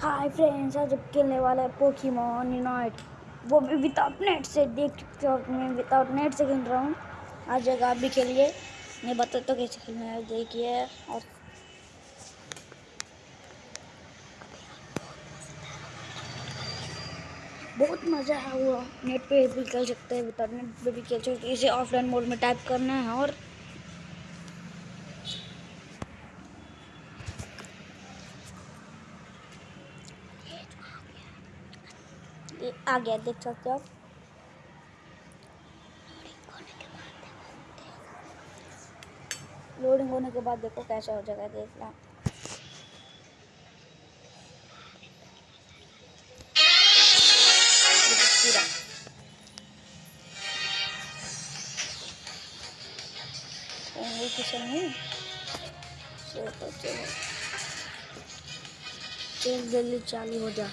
Hi friends, आज खेलने वाला है पोकीमोन यूनाइट वो भी विदाउट नेट से देख मैं विदाउट नेट से खेल रहा हूँ। आज जगह आप भी खेलिए। मैं बता तो कैसे खेलना है, देखिए। और बहुत मज़ा है वो नेट पे भी खेल सकते हैं विदाउट नेट पे भी खेल सकते हैं। इसे ऑफलाइन मोड में टाइप करना है और ये आ गया देख सकते हो। आप लोडिंग होने के बाद देखो कैसा हो जाएगा देखना किचन जल्दी चालू हो जा।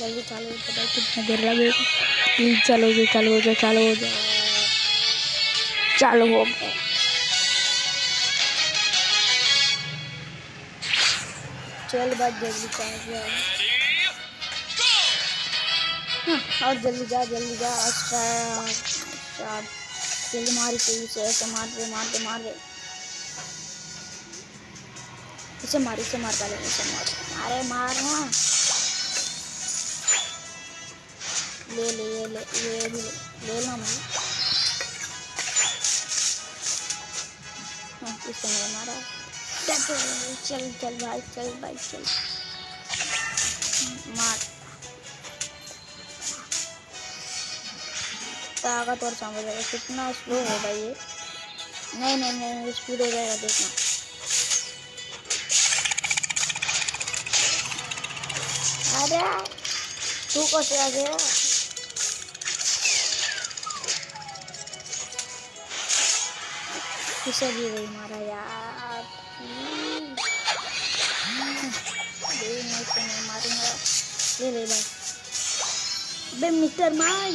जल्दी चालू हो जाए कितना देर लगेगा प्लीज़ चालू हो चालू हो जाए चालू हो जाए। चालू हो गया चल बात जल्दी चालू हो हाँ, और जल्दी जा जल्दी जा स्टार्ट जल्दी मारी सही से ऐसे मार दे मार दे मार दे। इसे मार इसे मार पहले इसे मार अरे मार ना ले ले ये ले ये भी ले ले लो मैं। हाँ इसे नहीं मारा। चल चल भाई चल भाई, चल। मार। ताकत और समझ जाएगा कितना स्लो होगा ये। नहीं नहीं नहीं स्पीड हो जाएगा, देखना। अरे, तू कैसे आ गया? किसे भी वही मारा यार। मारूँगा ले ले भाई बे मिस्टर माई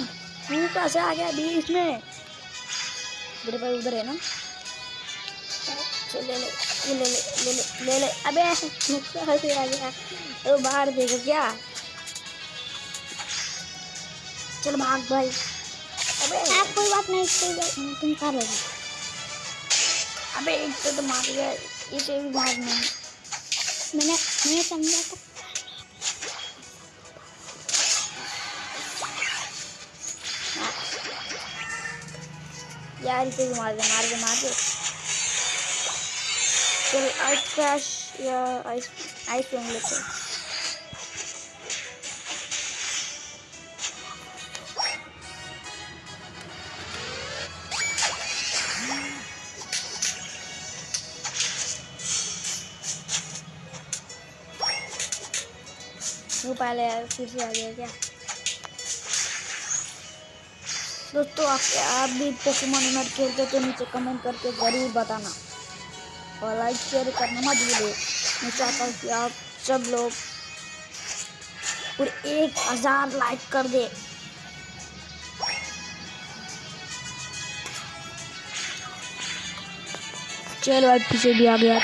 तू कैसे आ गया बीच में? मेरे भाई उधर है ना? ले ले ले ले ले ले ले ले अबे कैसे आ गया। तो बाहर देखो क्या? चल भाग भाई। अबे, आप कोई बात नहीं तुम कर लो अबे एक तो, तो मार गया इसे भी मार नहीं मैंने मैंने समझा तो यार इसे भी मार दे मार दे मार दे। चल आइस क्रैश या आइस आइस लेते हैं। तू पहले फिर से आ गया क्या? दोस्तों आप आप भी पोकेमोन यूनाइट खेलते तो नीचे कमेंट करके ज़रूर बताना। और लाइक शेयर करना मत भूलो मैं चाहता हूँ कि आप सब लोग पूरे एक हज़ार लाइक कर दे। चलो अब पीछे भी आ गया।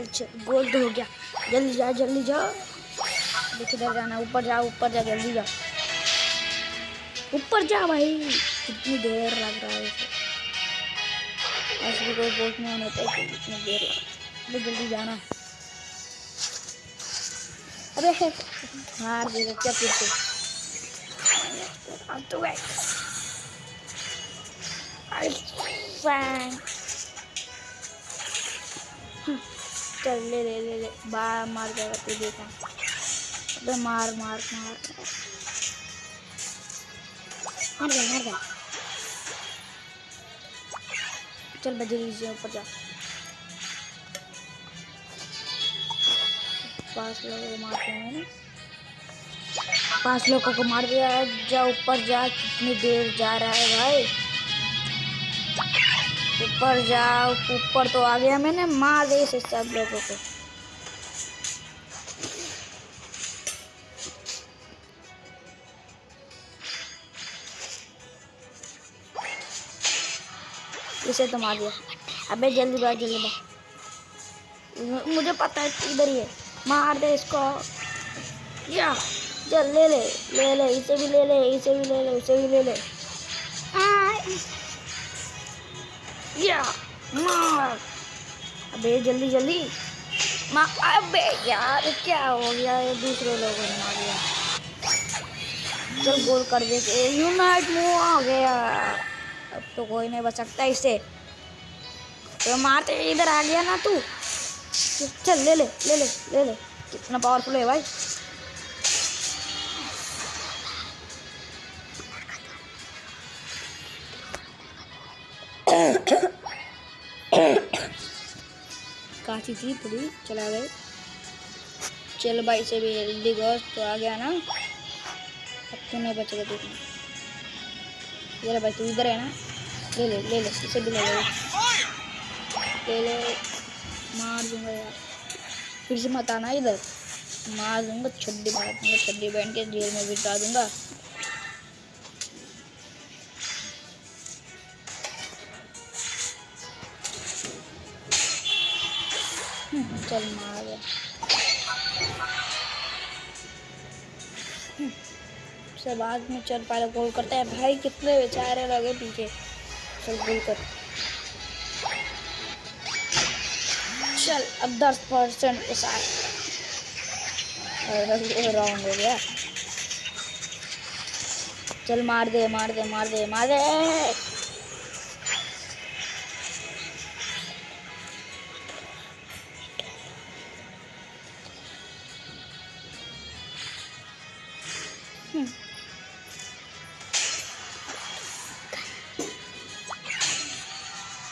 चल चल गोल तो हो गया। जल्दी जा जल्दी जा देख, इधर जाना, ऊपर जा ऊपर जा जल्दी जा ऊपर जा भाई। कितनी देर लग रहा है ऐसे भी कोई बोट नहीं होता है कि इतनी देर लग अबे, जल्दी जाना। अबे हार देगा क्या फिर से? तो गए। अरे फ़ैन चल ले ले ले ले। बार मार जाएगा तू देखा। अबे मार मार मार। मर गया मर गया। चल बजे लीजिए, ऊपर जा। पाँच लोगों को मारते हैं ना पाँच लोगों को मार दिया। जा, ऊपर जा। कितनी देर जा रहा है भाई। ऊपर जाओ, ऊपर तो आ गया मैंने मार दे इसे सब लोगों को। इसे तो मार दिया। अबे जल्दी बात जल्दी बात मुझे पता है इधर ही है। मार दे इसको। या, चल ले ले ले ले, इसे भी ले ले, इसे भी ले ले, उसे भी ले ले। या मार अबे, जल्दी जल्दी। अबे, यार, क्या हो गया? ये दूसरे लोगों ने मार दिया। चल, गोल कर दे यूनाइट मूव आ गया। अब तो कोई नहीं बच सकता इसे। तो मारते इधर आ गया ना तू? चल, ले ले ले ले ले कितना पावरफुल है भाई। काची थी थोड़ी, चला गए। चल भाई से भी जल्दी गोश्त तो आ गया ना। अब तो नहीं बचेगा देखना। ले भाई, तू इधर है ना? ले ले ले ले, इसे भी ले ले। ले ले, मार दूँगा यार। फिर से मत आना इधर। मार दूँगा, छड्डी मार दूँगा, छड्डी पहन के जेल में बिठा दूँगा। चल मार। से बाद में चल पहले गोल करते हैं। भाई, कितने बेचारे लगे पीछे। चल, गोल कर। चल, अब दस परसेंट के राउंड हो गया। चल, मार दे मार दे मार दे मार दे।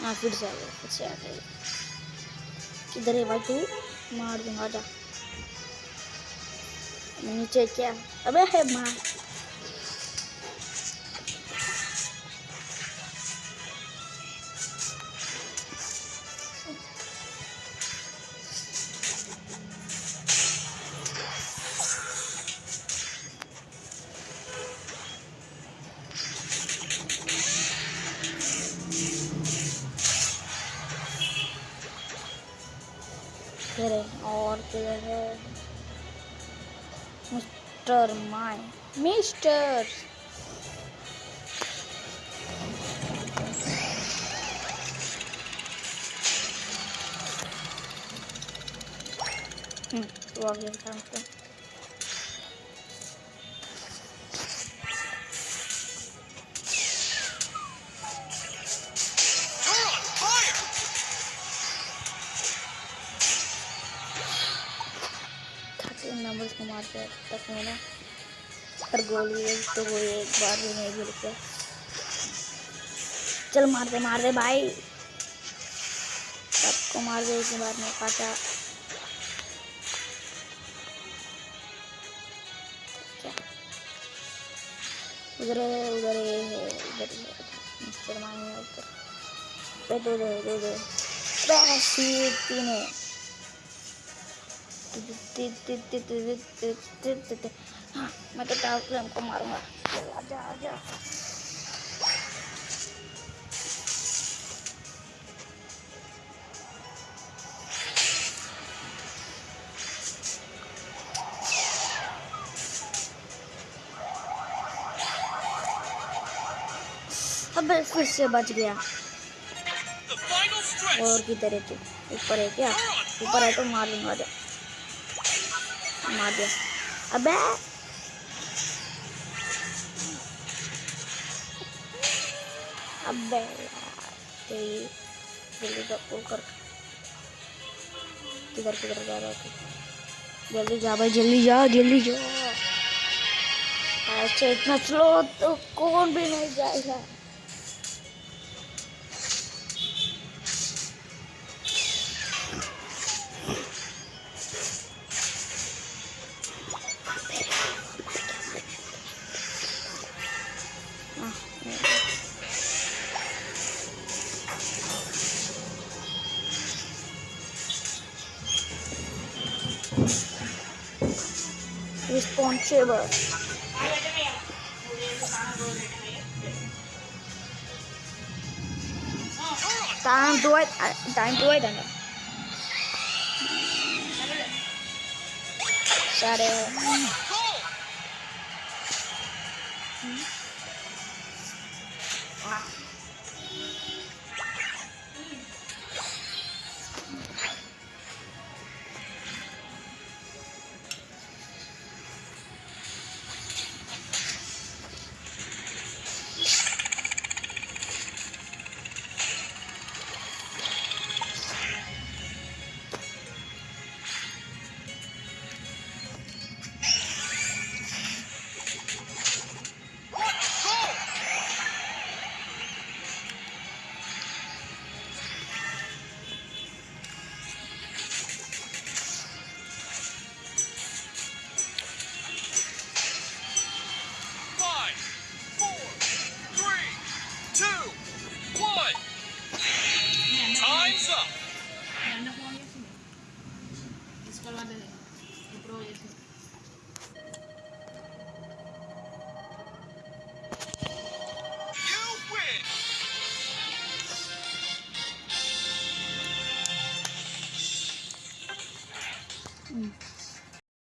हाँ फिर से आ गया, फिर आ गया। किधर है भाई तू? मार दूँगा, जा। नीचे क्या? अबे है, मार। Mr. My. Mister! Hmm, we'll something. गया काम पे खाते नंबर्स को मारते हैं तक मैंने पर गोल भी गई तो वो एक बार भी नहीं गिर के चल मार दे मार दे भाई सबको मार दे इसके बाद में काटा क्या? उधर है उधर है उधर है मिस्टर मानी है उधर पे दो दो दो दो बस ये तीन है हाँ, मैं तो टावर फ्लेम को मारूँगा आजा आजा अबे फिर से बच गया. और किधर है तू? ऊपर है क्या? ऊपर है तो मार आजा मार दिया। अबे। अबे जल्दी कर। किधर किधर जा रहा है जल्दी जा भाई, जल्दी जा जल्दी जा। ऐसे इतना स्लो तो कौन भी नहीं जाएगा। YouTuber Đang đuổi, time đuổi đang đuổi Sao đây.